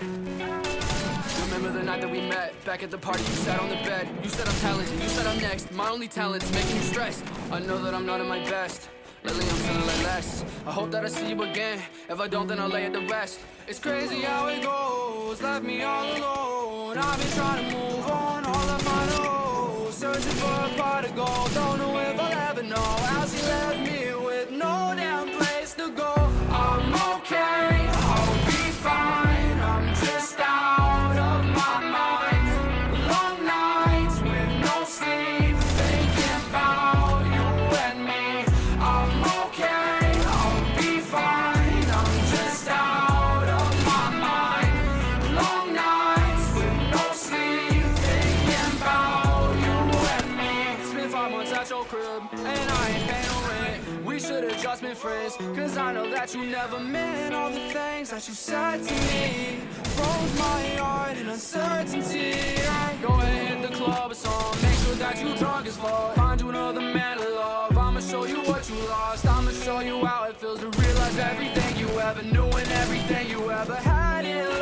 Remember the night that we met? Back at the party, you sat on the bed. You said I'm talented, you said I'm next. My only talent's making you stressed. I know that I'm not at my best. Lately I'm feeling like less. I hope that I see you again. If I don't, then I'll lay it to rest. It's crazy how it goes. Left me all alone. I've been trying to move. Your crib And I ain't paying no rent. We should've just been friends Cause I know that you never meant All the things that you said to me. Froze my heart in uncertainty. Go ahead, hit the club or song Make sure that you drunk as fuck. Find you another man to love. I'ma show you what you lost. I'ma show you how it feels to realize everything you ever knew And everything you ever had in love